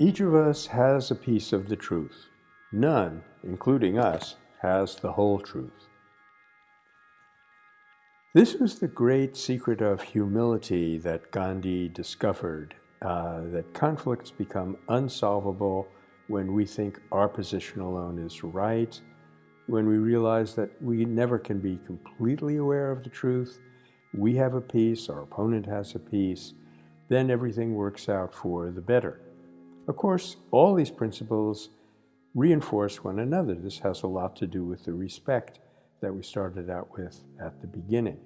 Each of us has a piece of the truth. None, including us, has the whole truth. This was the great secret of humility that Gandhi discovered, uh, that conflicts become unsolvable when we think our position alone is right, when we realize that we never can be completely aware of the truth, we have a piece, our opponent has a piece, then everything works out for the better. Of course, all these principles reinforce one another. This has a lot to do with the respect that we started out with at the beginning.